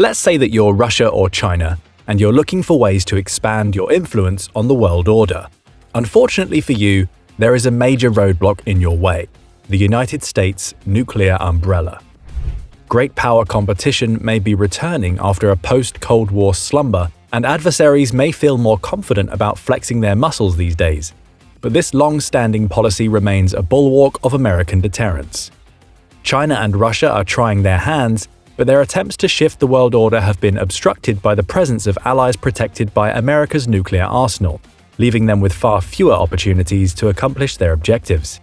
Let's say that you're Russia or China, and you're looking for ways to expand your influence on the world order. Unfortunately for you, there is a major roadblock in your way the United States nuclear umbrella. Great power competition may be returning after a post Cold War slumber, and adversaries may feel more confident about flexing their muscles these days. But this long standing policy remains a bulwark of American deterrence. China and Russia are trying their hands, but their attempts to shift the world order have been obstructed by the presence of allies protected by America's nuclear arsenal, leaving them with far fewer opportunities to accomplish their objectives.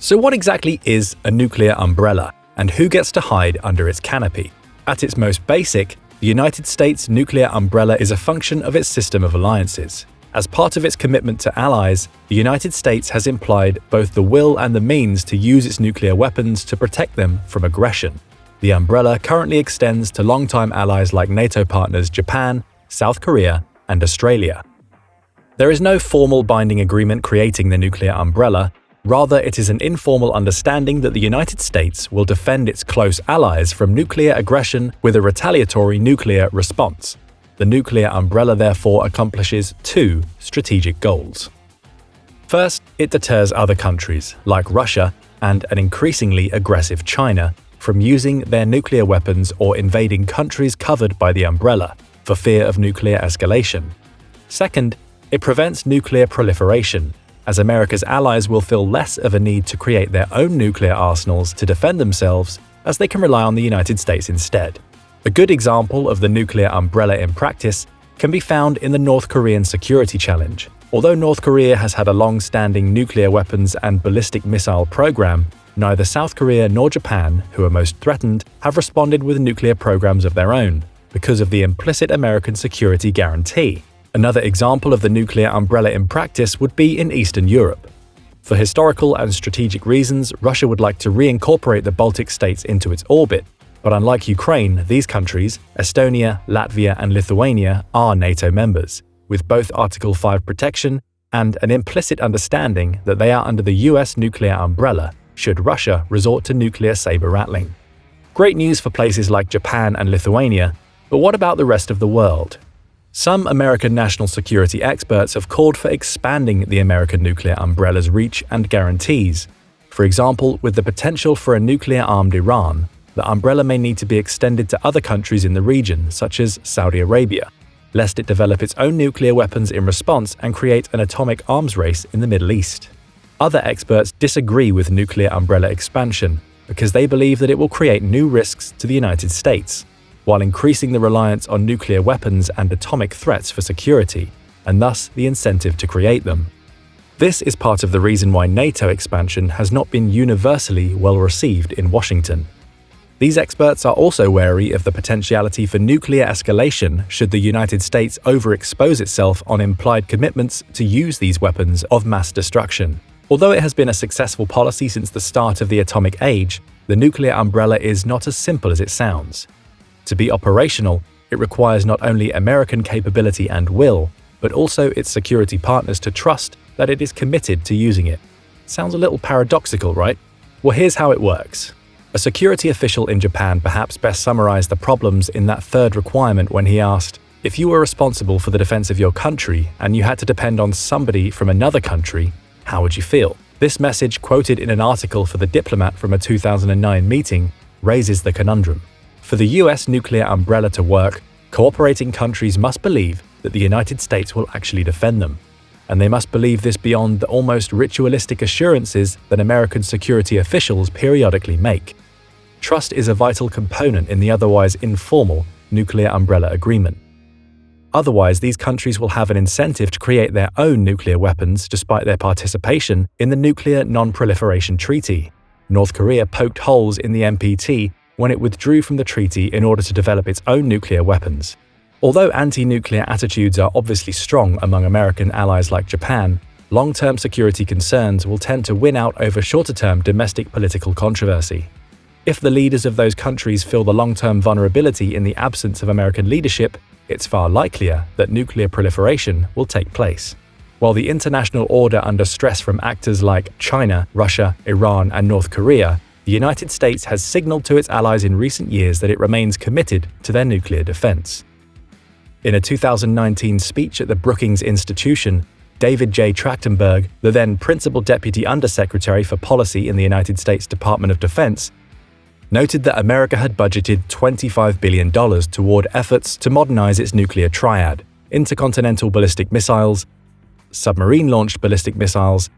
So what exactly is a nuclear umbrella, and who gets to hide under its canopy? At its most basic, the United States nuclear umbrella is a function of its system of alliances. As part of its commitment to allies, the United States has implied both the will and the means to use its nuclear weapons to protect them from aggression. The umbrella currently extends to longtime allies like NATO partners Japan, South Korea, and Australia. There is no formal binding agreement creating the nuclear umbrella, rather it is an informal understanding that the United States will defend its close allies from nuclear aggression with a retaliatory nuclear response. The nuclear umbrella therefore accomplishes two strategic goals. First, it deters other countries, like Russia and an increasingly aggressive China, from using their nuclear weapons or invading countries covered by the umbrella for fear of nuclear escalation. Second, it prevents nuclear proliferation, as America's allies will feel less of a need to create their own nuclear arsenals to defend themselves as they can rely on the United States instead. A good example of the nuclear umbrella in practice can be found in the North Korean security challenge. Although North Korea has had a long-standing nuclear weapons and ballistic missile program, neither South Korea nor Japan, who are most threatened, have responded with nuclear programs of their own, because of the implicit American security guarantee. Another example of the nuclear umbrella in practice would be in Eastern Europe. For historical and strategic reasons, Russia would like to reincorporate the Baltic states into its orbit, but unlike Ukraine, these countries, Estonia, Latvia, and Lithuania, are NATO members, with both Article 5 protection and an implicit understanding that they are under the US nuclear umbrella should Russia resort to nuclear saber rattling. Great news for places like Japan and Lithuania, but what about the rest of the world? Some American national security experts have called for expanding the American nuclear umbrella's reach and guarantees. For example, with the potential for a nuclear-armed Iran, the umbrella may need to be extended to other countries in the region, such as Saudi Arabia, lest it develop its own nuclear weapons in response and create an atomic arms race in the Middle East. Other experts disagree with nuclear umbrella expansion because they believe that it will create new risks to the United States, while increasing the reliance on nuclear weapons and atomic threats for security, and thus the incentive to create them. This is part of the reason why NATO expansion has not been universally well received in Washington. These experts are also wary of the potentiality for nuclear escalation should the United States overexpose itself on implied commitments to use these weapons of mass destruction. Although it has been a successful policy since the start of the atomic age, the nuclear umbrella is not as simple as it sounds. To be operational, it requires not only American capability and will, but also its security partners to trust that it is committed to using it. Sounds a little paradoxical, right? Well, here's how it works. A security official in Japan perhaps best summarized the problems in that third requirement when he asked, if you were responsible for the defense of your country and you had to depend on somebody from another country, how would you feel? This message, quoted in an article for The Diplomat from a 2009 meeting, raises the conundrum. For the US nuclear umbrella to work, cooperating countries must believe that the United States will actually defend them. And they must believe this beyond the almost ritualistic assurances that American security officials periodically make. Trust is a vital component in the otherwise informal nuclear umbrella agreement. Otherwise, these countries will have an incentive to create their own nuclear weapons despite their participation in the Nuclear Non-Proliferation Treaty. North Korea poked holes in the NPT when it withdrew from the treaty in order to develop its own nuclear weapons. Although anti-nuclear attitudes are obviously strong among American allies like Japan, long-term security concerns will tend to win out over shorter-term domestic political controversy. If the leaders of those countries feel the long-term vulnerability in the absence of American leadership, it's far likelier that nuclear proliferation will take place. While the international order under stress from actors like China, Russia, Iran, and North Korea, the United States has signaled to its allies in recent years that it remains committed to their nuclear defense. In a 2019 speech at the Brookings Institution, David J. Trachtenberg, the then Principal Deputy Undersecretary for Policy in the United States Department of Defense, noted that America had budgeted $25 billion toward efforts to modernize its nuclear triad intercontinental ballistic missiles, submarine launched ballistic missiles,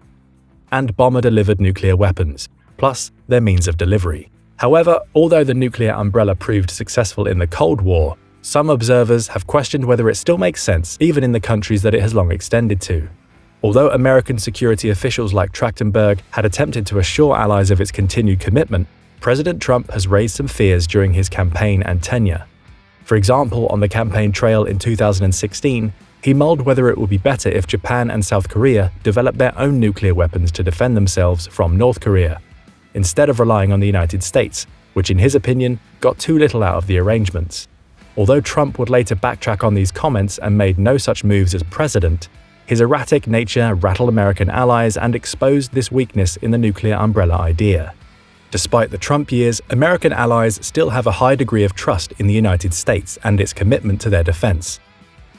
and bomber delivered nuclear weapons, plus their means of delivery. However, although the nuclear umbrella proved successful in the Cold War, some observers have questioned whether it still makes sense even in the countries that it has long extended to. Although American security officials like Trachtenberg had attempted to assure allies of its continued commitment, President Trump has raised some fears during his campaign and tenure. For example, on the campaign trail in 2016, he mulled whether it would be better if Japan and South Korea developed their own nuclear weapons to defend themselves from North Korea, instead of relying on the United States, which in his opinion got too little out of the arrangements. Although Trump would later backtrack on these comments and made no such moves as president, his erratic nature rattled American allies and exposed this weakness in the nuclear umbrella idea. Despite the Trump years, American allies still have a high degree of trust in the United States and its commitment to their defense.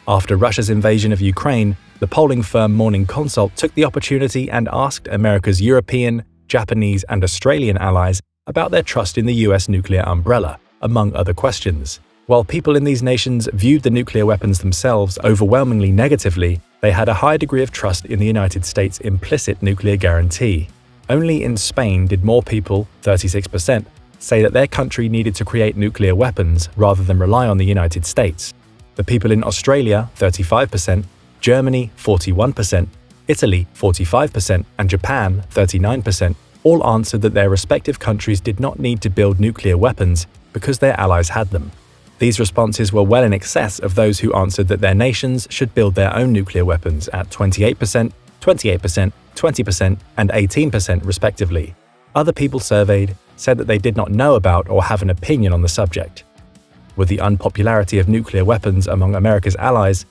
After Russia's invasion of Ukraine, the polling firm Morning Consult took the opportunity and asked America's European, Japanese, and Australian allies about their trust in the US nuclear umbrella, among other questions. While people in these nations viewed the nuclear weapons themselves overwhelmingly negatively, they had a high degree of trust in the United States' implicit nuclear guarantee. Only in Spain did more people, 36%, say that their country needed to create nuclear weapons rather than rely on the United States. The people in Australia, 35%, Germany, 41%, Italy, 45%, and Japan, 39%, all answered that their respective countries did not need to build nuclear weapons because their allies had them. These responses were well in excess of those who answered that their nations should build their own nuclear weapons at 28%, 28%, 20%, and 18% respectively. Other people surveyed said that they did not know about or have an opinion on the subject. With the unpopularity of nuclear weapons among America's allies,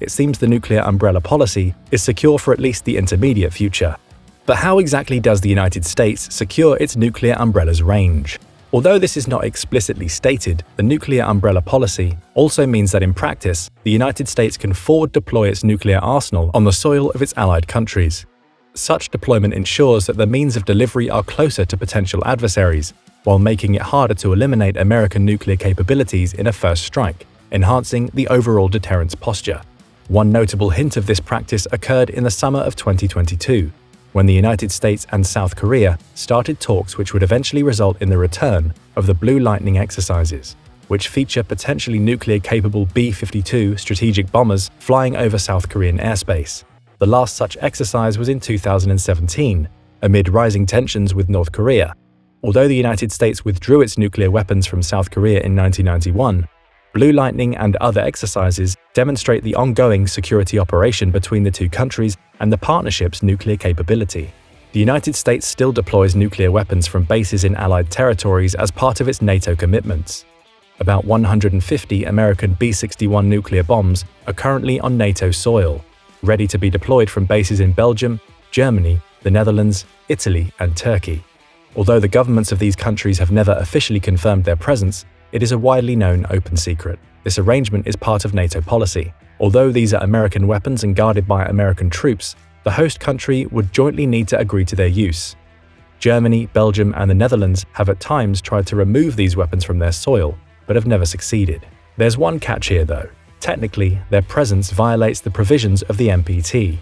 it seems the nuclear umbrella policy is secure for at least the intermediate future. But how exactly does the United States secure its nuclear umbrella's range? Although this is not explicitly stated, the nuclear umbrella policy also means that in practice, the United States can forward deploy its nuclear arsenal on the soil of its allied countries. Such deployment ensures that the means of delivery are closer to potential adversaries, while making it harder to eliminate American nuclear capabilities in a first strike, enhancing the overall deterrence posture. One notable hint of this practice occurred in the summer of 2022, when the United States and South Korea started talks which would eventually result in the return of the Blue Lightning exercises, which feature potentially nuclear-capable B-52 strategic bombers flying over South Korean airspace. The last such exercise was in 2017, amid rising tensions with North Korea. Although the United States withdrew its nuclear weapons from South Korea in 1991, Blue Lightning and other exercises demonstrate the ongoing security operation between the two countries and the partnership's nuclear capability. The United States still deploys nuclear weapons from bases in Allied territories as part of its NATO commitments. About 150 American B-61 nuclear bombs are currently on NATO soil, ready to be deployed from bases in Belgium, Germany, the Netherlands, Italy, and Turkey. Although the governments of these countries have never officially confirmed their presence, it is a widely known open secret. This arrangement is part of NATO policy. Although these are American weapons and guarded by American troops, the host country would jointly need to agree to their use. Germany, Belgium, and the Netherlands have at times tried to remove these weapons from their soil, but have never succeeded. There's one catch here though. Technically, their presence violates the provisions of the NPT,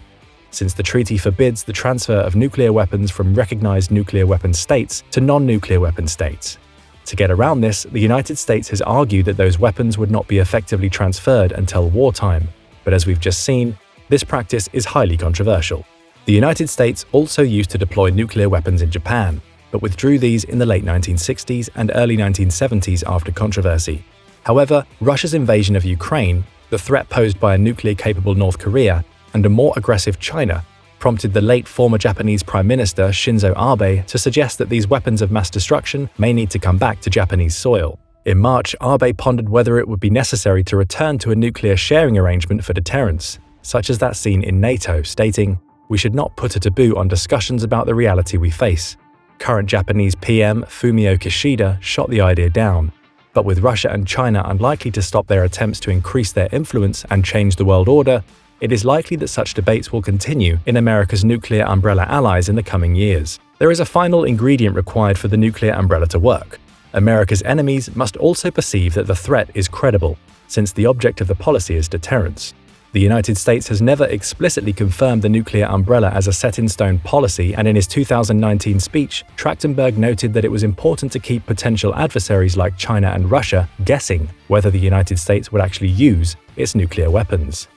since the treaty forbids the transfer of nuclear weapons from recognized nuclear weapon states to non-nuclear weapon states. To get around this, the United States has argued that those weapons would not be effectively transferred until wartime, but as we've just seen, this practice is highly controversial. The United States also used to deploy nuclear weapons in Japan, but withdrew these in the late 1960s and early 1970s after controversy. However, Russia's invasion of Ukraine, the threat posed by a nuclear-capable North Korea, and a more aggressive China prompted the late former Japanese Prime Minister Shinzo Abe to suggest that these weapons of mass destruction may need to come back to Japanese soil. In March, Abe pondered whether it would be necessary to return to a nuclear sharing arrangement for deterrence, such as that seen in NATO, stating, We should not put a taboo on discussions about the reality we face. Current Japanese PM Fumio Kishida shot the idea down, but with Russia and China unlikely to stop their attempts to increase their influence and change the world order, it is likely that such debates will continue in America's nuclear umbrella allies in the coming years. There is a final ingredient required for the nuclear umbrella to work. America's enemies must also perceive that the threat is credible, since the object of the policy is deterrence. The United States has never explicitly confirmed the nuclear umbrella as a set-in-stone policy and in his 2019 speech, Trachtenberg noted that it was important to keep potential adversaries like China and Russia guessing whether the United States would actually use its nuclear weapons.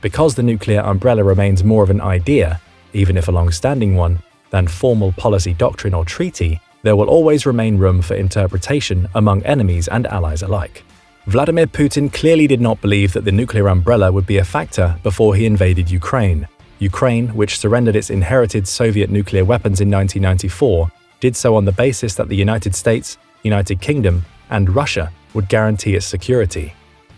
Because the nuclear umbrella remains more of an idea, even if a long-standing one, than formal policy doctrine or treaty, there will always remain room for interpretation among enemies and allies alike. Vladimir Putin clearly did not believe that the nuclear umbrella would be a factor before he invaded Ukraine. Ukraine, which surrendered its inherited Soviet nuclear weapons in 1994, did so on the basis that the United States, United Kingdom, and Russia would guarantee its security.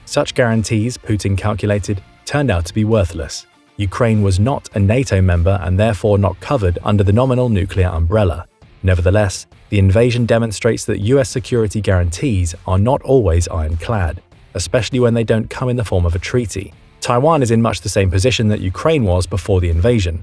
Such guarantees, Putin calculated, turned out to be worthless. Ukraine was not a NATO member and therefore not covered under the nominal nuclear umbrella. Nevertheless, the invasion demonstrates that US security guarantees are not always ironclad, especially when they don't come in the form of a treaty. Taiwan is in much the same position that Ukraine was before the invasion.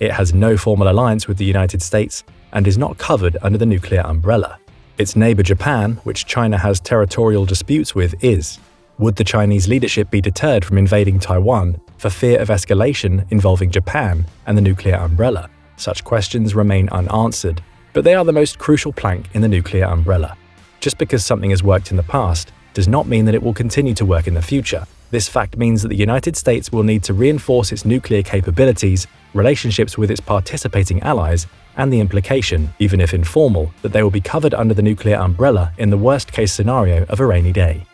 It has no formal alliance with the United States and is not covered under the nuclear umbrella. Its neighbor Japan, which China has territorial disputes with, is. Would the Chinese leadership be deterred from invading Taiwan for fear of escalation involving Japan and the nuclear umbrella? Such questions remain unanswered but they are the most crucial plank in the nuclear umbrella. Just because something has worked in the past does not mean that it will continue to work in the future. This fact means that the United States will need to reinforce its nuclear capabilities, relationships with its participating allies, and the implication, even if informal, that they will be covered under the nuclear umbrella in the worst-case scenario of a rainy day.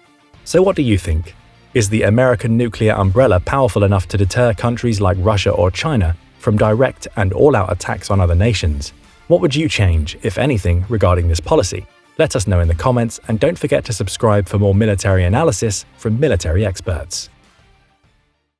So what do you think? Is the American nuclear umbrella powerful enough to deter countries like Russia or China from direct and all-out attacks on other nations? What would you change, if anything, regarding this policy? Let us know in the comments and don't forget to subscribe for more military analysis from military experts.